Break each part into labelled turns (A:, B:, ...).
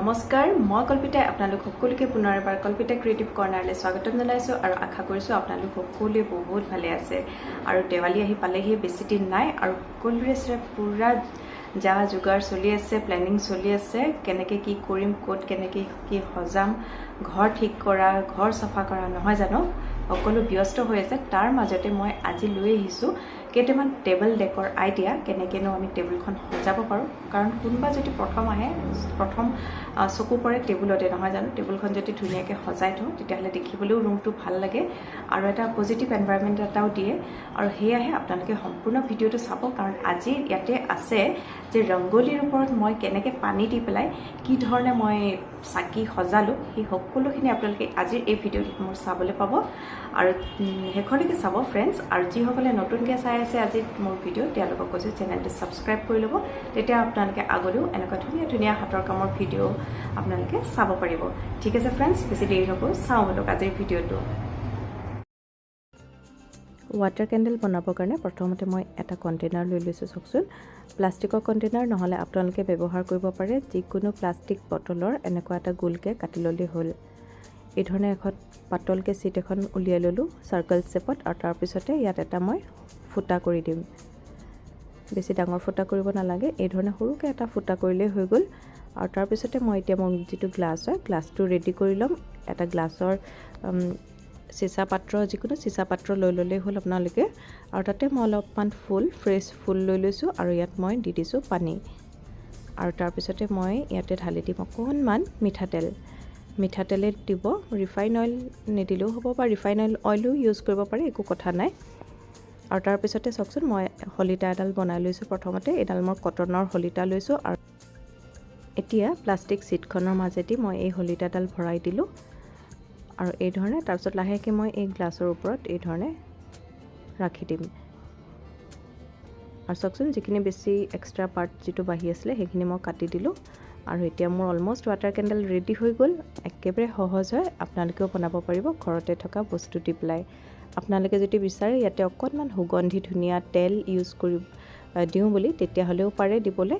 A: নমস্কাৰ মই কল্পিতাই আপোনালোক সকলোকে পুনৰ এবাৰ কল্পিতা ক্ৰিয়েটিভ কৰ্ণাৰলৈ স্বাগতম জনাইছোঁ আৰু আশা কৰিছোঁ আপোনালোক সকলোৱে বহুত ভালে আছে। আৰু দেৱালী আহি পালেহি বেছি দিন নাই আৰু সকলোৰে চাই পূৰা যা যোগাৰ চলি আছে প্লেনিং চলি আছে কেনেকৈ কি কৰিম ক'ত কেনেকৈ কি সজাম ঘৰ ঠিক কৰা ঘৰ চাফা কৰা নহয় জানো? সকলো ব্যস্ত হৈ আছে তাৰ মাজতে মই আজি লৈ আহিছোঁ কেইটামান টেবল ডেকৰ আইডিয়া কেনেকৈনো আমি টেবুলখন সজাব পাৰোঁ। কাৰণ কোনোবা যদি প্ৰথম আহে প্ৰথম চকু পৰে টেবুলতে নহয় জানো? টেবুলখন যদি ধুনীয়াকৈ সজাই থওঁ তেতিয়াহ'লে দেখিবলৈও ৰুমটো ভাল লাগে আৰু এটা পজিটিভ এনভাইৰমেণ্ট এটাও দিয়ে। আৰু সেয়াহে আপোনালোকে সম্পূৰ্ণ ভিডিঅ'টো চাব কাৰণ আজি ইয়াতে আছে যে ৰংগলীৰ ওপৰত মই কেনেকৈ পানী দি পেলাই কি ধৰণে মই চাকি সজালোঁ সেই সকলোখিনি আপোনালোকে আজিৰ এই ভিডিঅ'টোত মোৰ চাবলৈ পাব। আৰু শেষলৈকে চাব ফ্ৰেণ্ডছ আৰু যিসকলে নতুনকৈ চাই আছে আজি মোৰ ভিডিঅ' তেওঁলোকক কৈছোঁ চেনেলটো ছাবস্ক্ৰাইব কৰি ল'ব। তেতিয়া আপোনালোকে আগলৈও এনেকুৱা ধুনীয়া ধুনীয়া হাতৰ কামৰ ভিডিঅ' আপোনালোকে চাব পাৰিব। ঠিক আছে ফ্ৰেণ্ডছ বেছি দেৰি নকৰোঁ চাওঁ বলক আজিৰ ভিডিঅ'টো। ৱাটাৰ কেণ্ডেল বনাবৰ কাৰণে প্ৰথমতে মই এটা কণ্টেইনাৰ লৈ লৈছোঁ চাওকচোন। প্লাষ্টিকৰ কণ্টেইনাৰ নহ'লে আপোনালোকে ব্যৱহাৰ কৰিব পাৰে যিকোনো প্লাষ্টিক বটলৰ এনেকুৱা এটা গোলকৈ কাটি ল'লেই হ'ল। এই ধৰণে এখন পাতলকৈ চিট এখন উলিয়াই ল'লোঁ চাৰ্কল শ্বেপত আৰু তাৰপিছতে ইয়াত এটা মই ফুটা কৰি দিম। বেছি ডাঙৰ ফুটা কৰিব নালাগে এই ধৰণে সৰুকৈ এটা ফুটা কৰিলেই হৈ গ'ল। আৰু তাৰপিছতে মই এতিয়া মই যিটো গ্লাছ হয় গ্লাছটো ৰেডি কৰি ল'ম। এটা গ্লাছৰ চিচা পাত্ৰ যিকোনো চিচা পাত্ৰ লৈ ল'লেই হ'ল আপোনালোকে। আৰু তাতে মই অলপমান ফুল ফ্ৰেছ ফুল লৈ লৈছোঁ আৰু ইয়াত মই দি দিছোঁ পানী। আৰু তাৰপিছতে মই ইয়াতে ঢালি দিম অকণমান মিঠাতেল। মিঠাতেলে দিব ৰিফাইন অইল নিদিলেও হ'ব বা ৰিফাইন অইল অইলো ইউজ কৰিব পাৰে একো কথা নাই। আৰু তাৰপিছতে চাওকচোন মই শলিতা এডাল বনাই লৈছোঁ প্ৰথমতে। এইডাল মই কটনৰ শলিতা লৈছোঁ আৰু এতিয়া প্লাষ্টিক চিটখনৰ মাজেদি মই এই শলিতাডাল ভৰাই দিলোঁ। আৰু এই ধৰণে তাৰপিছত লাহেকৈ মই এই গ্লাছৰ ওপৰত এই ধৰণে ৰাখি দিম। আৰু চাওকচোন যিখিনি বেছি এক্সট্ৰা পাৰ্ট যিটো বাঢ়ি আছিলে সেইখিনি মই কাটি দিলোঁ। আৰু এতিয়া মোৰ অলম'ষ্ট ৱাটাৰ কেণ্ডেল ৰেডি হৈ গ'ল। একেবাৰে সহজ হয়। আপোনালোকেও বনাব পাৰিব। ঘৰতে থকা বস্তু দি পেলাই। আপোনালোকে যদি বিচাৰে ইয়াতে অকণমান সুগন্ধি ধুনীয়া তেল ইউজ কৰি দিওঁ বুলি তেতিয়াহ'লেও পাৰে দিবলৈ।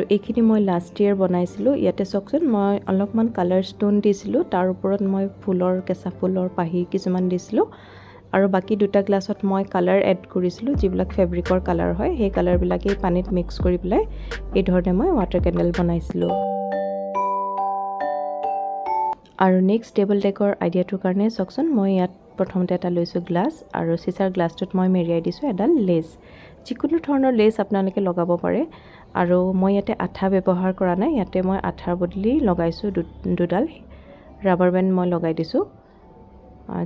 A: আৰু এইখিনি মই লাষ্ট ইয়েৰ বনাইছিলোঁ। ইয়াতে চাওকচোন মই অলপমান কালাৰ ষ্ট'ন দিছিলোঁ। তাৰ ওপৰত মই ফুলৰ কেঁচা ফুলৰ পাহি কিছুমান দিছিলোঁ। আৰু বাকী দুটা গ্লাছত মই কালাৰ এড কৰিছিলোঁ যিবিলাক ফেব্ৰিকৰ কালাৰ হয়। সেই কালাৰবিলাকেই পানীত মিক্স কৰি পেলাই এই ধৰণে মই ৱাটাৰ কেণ্ডেল বনাইছিলোঁ। আৰু নেক্সট টেবল ডেকৰ আইডিয়াটোৰ কাৰণে চাওকচোন মই ইয়াত প্ৰথমতে এটা লৈছোঁ গ্লাছ আৰু চিচাৰ গ্লাছটোত মই মেৰিয়াই দিছোঁ এডাল লেচ যিকোনো ধৰণৰ লেচ আপোনালোকে লগাব পাৰে আৰু মই ইয়াতে আঠা ব্যৱহাৰ কৰা নাই ইয়াতে মই আঠাৰ বদলি লগাইছোঁ দুডাল। ৰাবাৰ বেণ্ড মই লগাই দিছোঁ।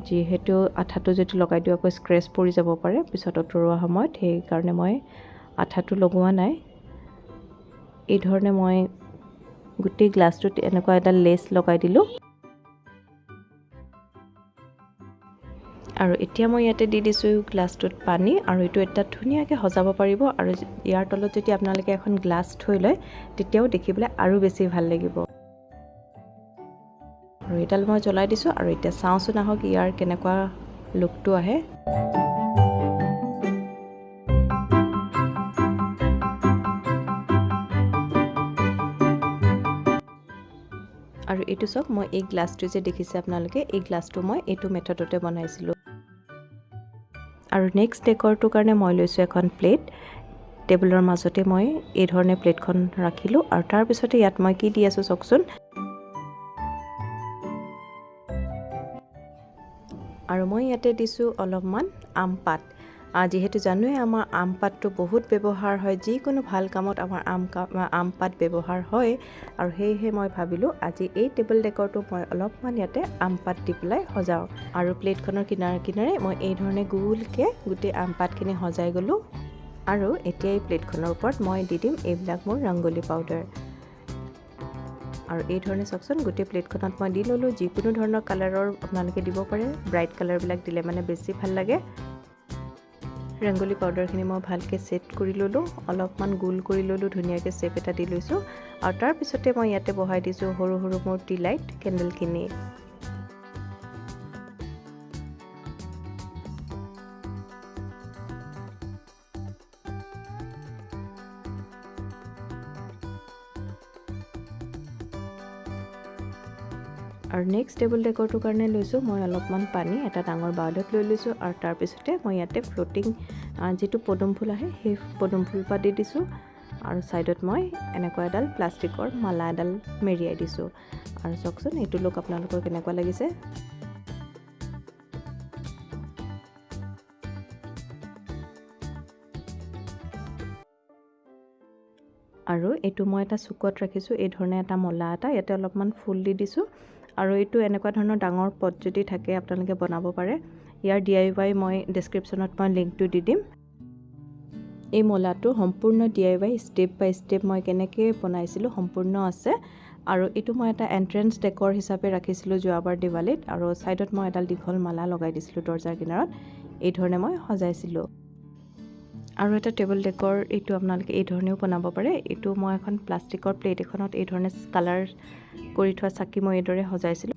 A: যিহেতু আঠাটো যদি লগাই দিওঁ আকৌ স্ক্ৰেচ পৰি যাব পাৰে পিছত আঁতৰোৱা সময়ত সেইকাৰণে মই আঠাটো লগোৱা নাই। এই ধৰণে মই গোটেই গ্লাছটোত এনেকুৱা এডাল লেচ লগাই দিলোঁ। আৰু এতিয়া মই ইয়াতে দি দিছোঁ গ্লাছটোত পানী আৰু এইটো এটা ধুনীয়াকৈ সজাব পাৰিব আৰু ইয়াৰ তলত যদি আপোনালোকে এখন গ্লাছ থৈ লয় তেতিয়াও দেখিবলৈ আৰু বেছি ভাল লাগিব। আৰু এইডাল মই জ্বলাই দিছোঁ আৰু এতিয়া চাওঁচোন আহক ইয়াৰ কেনেকুৱা লুকটো আহে। আৰু এইটো চাওক মই এই গ্লাছটো যে দেখিছে আপোনালোকে এই গ্লাছটো মই এইটো মেথডতে বনাইছিলোঁ। আৰু নেক্সট ডেকৰটোৰ কাৰণে মই লৈছোঁ এখন প্লেট টেবুলৰ মাজতে মই এই ধৰণে প্লেটখন ৰাখিলোঁ আৰু তাৰপিছতে ইয়াত মই কি দি আছোঁ চাওকচোন। আৰু মই ইয়াতে দিছোঁ অলপমান আম পাত। যিহেতু জানোৱে আমাৰ আম পাতটো বহুত ব্যৱহাৰ হয় যিকোনো ভাল কামত আমাৰ আম আম পাত ব্যৱহাৰ হয়। আৰু সেয়েহে মই ভাবিলোঁ আজি এই টেবল ডেকৰটো মই অলপমান ইয়াতে আম পাত দি পেলাই সজাওঁ। আৰু প্লেটখনৰ কিনাৰে কিনাৰে মই এই ধৰণে গোলকৈ গোটেই আম পাতখিনি সজাই গ'লোঁ। আৰু এতিয়া এই প্লেটখনৰ ওপৰত মই দি দিম এইবিলাক মোৰ ৰংগলী পাউডাৰ আৰু এই ধৰণে চাওকচোন গোটেই প্লেটখনত মই দি ল'লোঁ যিকোনো ধৰণৰ কালাৰৰ আপোনালোকে দিব পাৰে। ব্ৰাইট কালাৰবিলাক দিলে মানে বেছি ভাল লাগে। ৰংগলী পাউডাৰখিনি মই ভালকৈ ছেট কৰি ল'লোঁ অলপমান গোল কৰি ল'লোঁ ধুনীয়াকৈ চেপ এটা দি লৈছোঁ। আৰু তাৰপিছতে মই ইয়াতে বহাই দিছোঁ সৰু সৰু মোৰ টি লাইট কেণ্ডেলখিনি আৰু নেক্সট টেবুল ডেকৰটোৰ কাৰণে লৈছোঁ মই অলপমান পানী এটা ডাঙৰ বাউলত লৈ লৈছোঁ আৰু তাৰপিছতে মই ইয়াতে ফ্ল'টিং যিটো পদুম ফুল আহে সেই পদুম ফুল পাত দি দিছোঁ আৰু ছাইডত মই এনেকুৱা এডাল প্লাষ্টিকৰ মালা এডাল মেৰিয়াই দিছোঁ। আৰু চাওকচোন এইটো লুক আপোনালোকৰ কেনেকুৱা লাগিছে? আৰু এইটো মই এটা চুকত ৰাখিছোঁ এই ধৰণে এটা মলা এটা ইয়াতে অলপমান ফুল দি দিছোঁ। আৰু এইটো এনেকুৱা ধৰণৰ ডাঙৰ পট যদি থাকে আপোনালোকে বনাব পাৰে। ইয়াৰ ডি আই ৱাই মই ডেছক্ৰিপশ্যনত মই লিংকটো দি দিম। এই মলাটো সম্পূৰ্ণ D I Y step by step মই কেনেকৈ বনাইছিলোঁ সম্পূৰ্ণ আছে। আৰু এইটো মই এটা এণ্ট্ৰেঞ্চ ডেকৰ হিচাপে ৰাখিছিলোঁ যোৱাবাৰ দিৱালীত। আৰু ছাইডত মই এডাল দীঘল মালা লগাই দিছিলোঁ দৰ্জাৰ কিনাৰত। এই ধৰণে মই সজাইছিলোঁ। আৰু এটা টেবুল ডেকৰ এইটো আপোনালোকে এই ধৰণেও বনাব পাৰে। এইটো মই এখন প্লাষ্টিকৰ প্লেট এখনত এই ধৰণে কালাৰ কৰি থোৱা চাকি মই এইদৰে সজাইছিলোঁ।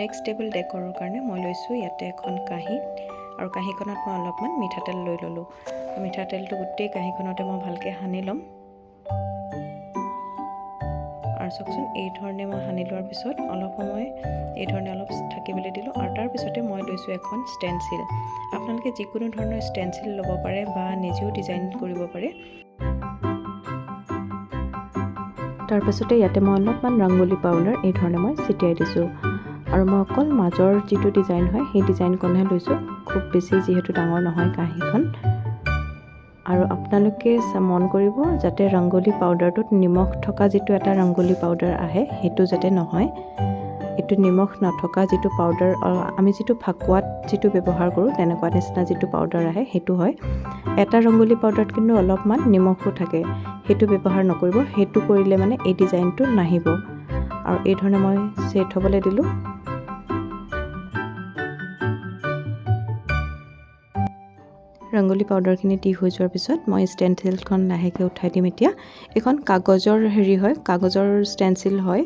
A: নেক্সট টেবুল ডেকৰৰ কাৰণে মই লৈছোঁ ইয়াতে এখন কাঁহী আৰু কাঁহীখনত মই অলপমান মিঠাতেল লৈ ল'লোঁ। মিঠাতেলটো গোটেই কাঁহীখনতে মই ভালকৈ সানি ল'ম। আৰু চাওকচোন এই ধৰণে মই সানি লোৱাৰ পিছত অলপ সময় এই ধৰণে অলপ থাকিবলৈ দিলোঁ আৰু তাৰপিছতে মই লৈছোঁ এখন ষ্টেনচিল আপোনালোকে যিকোনো ধৰণৰ ষ্টেনচিল ল'ব পাৰে বা নিজেও ডিজাইন কৰিব পাৰে। তাৰপিছতে ইয়াতে মই অলপমান ৰংগলী পাউডাৰ এই ধৰণে মই ছিটিয়াই দিছোঁ। আৰু মই অকল মাজৰ যিটো ডিজাইন হয় সেই ডিজাইনখনহে লৈছোঁ। খুব বেছি যিহেতু ডাঙৰ নহয় কাঁহীখন। আৰু আপোনালোকে মন কৰিব যাতে ৰংগলী পাউডাৰটোত নিমখ থকা যিটো এটা ৰংগলী পাউডাৰ আহে সেইটো যাতে নহয়। এইটো নিমখ নথকা যিটো পাউডাৰ আমি যিটো ফাকুৱাত যিটো ব্যৱহাৰ কৰোঁ তেনেকুৱা নিচিনা যিটো পাউডাৰ আহে সেইটো হয়। এটা ৰংগলী পাউডাৰত কিন্তু অলপমান নিমখো থাকে। সেইটো ব্যৱহাৰ নকৰিব সেইটো কৰিলে মানে এই ডিজাইনটো নাহিব। আৰু এই ধৰণে মই ছেট হ'বলৈ দিলোঁ। ৰংগলী পাউডাৰখিনি দি হৈ যোৱাৰ পিছত মই ষ্টেনচিলখন লাহেকৈ উঠাই দিম এতিয়া। এইখন কাগজৰ হেৰি হয় কাগজৰ ষ্টেনচিল হয়।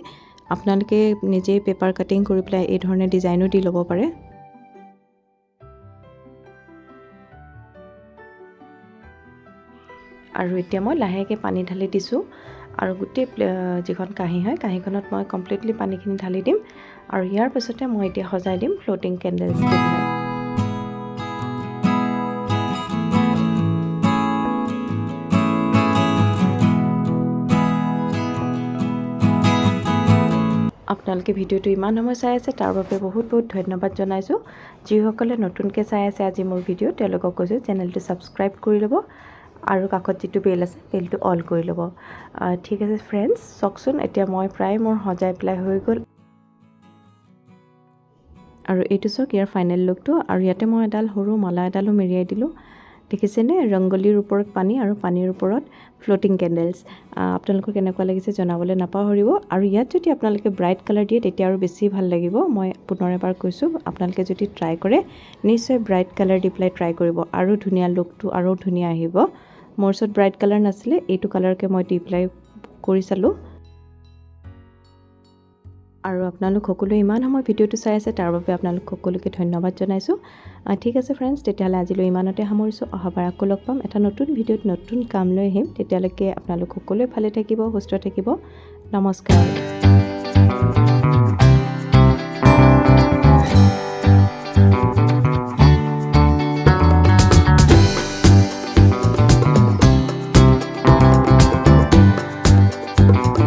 A: আপোনালোকে নিজেই পেপাৰ কাটিং কৰি পেলাই এই ধৰণে ডিজাইনো দি ল'ব পাৰে। আৰু এতিয়া মই লাহেকৈ পানী ঢালি দিছোঁ আৰু গোটেই যিখন কাঁহী হয় কাঁহীখনত মই কমপ্লিটলি পানীখিনি ঢালি দিম। আৰু ইয়াৰ পিছতে মই এতিয়া সজাই দিম ফ্ল'টিং কেণ্ডেল আপোনালোকে ভিডিঅ'টো ইমান সময় চাই আছে তাৰ বাবে বহুত বহুত ধন্যবাদ জনাইছোঁ। যিসকলে নতুনকৈ চাই আছে আজি মোৰ ভিডিঅ' তেওঁলোকক কৈছোঁ চেনেলটো ছাবস্ক্ৰাইব কৰি ল'ব আৰু কাষত যিটো বেল আছে বেলটো অল কৰি ল'ব। ঠিক আছে ফ্ৰেণ্ডছ চাওকচোন এতিয়া মই প্ৰায় মোৰ সজাই পেলাই হৈ গ'ল। আৰু এইটো চাওক ইয়াৰ ফাইনেল লুকটো আৰু ইয়াতে মই এডাল সৰু মালা এডালো মেৰিয়াই দিলোঁ। দেখিছেনে? ৰংগলীৰ ওপৰত পানী আৰু পানীৰ ওপৰত ফ্ল'টিং কেণ্ডেলছ আপোনালোকৰ কেনেকুৱা লাগিছে জনাবলৈ নাপাহৰিব। আৰু ইয়াত যদি আপোনালোকে ব্ৰাইট কালাৰ দিয়ে তেতিয়া আৰু বেছি ভাল লাগিব। মই পুনৰ এবাৰ কৈছোঁ আপোনালোকে যদি ট্ৰাই কৰে নিশ্চয় ব্ৰাইট কালাৰ দি পেলাই ট্ৰাই কৰিব। আৰু ধুনীয়া লুকটো আৰু ধুনীয়া আহিব। মোৰ ওচৰত ব্ৰাইট কালাৰ নাছিলে এইটো কালাৰকে মই দি পেলাই কৰি চালোঁ। আৰু আপোনালোক সকলোৱে ইমান সময় ভিডিঅ'টো চাই আছে তাৰ বাবে আপোনালোক সকলোকে ধন্যবাদ জনাইছোঁ। ঠিক আছে ফ্ৰেণ্ডছ তেতিয়াহ'লে আজিলৈ ইমানতে সামৰিছোঁ। অহাবাৰ আকৌ লগ পাম। এটা নতুন ভিডিঅ'ত নতুন কাম লৈ আহিম। তেতিয়ালৈকে আপোনালোক সকলোৱে ভালে থাকিব সুস্থ থাকিব। নমস্কাৰ।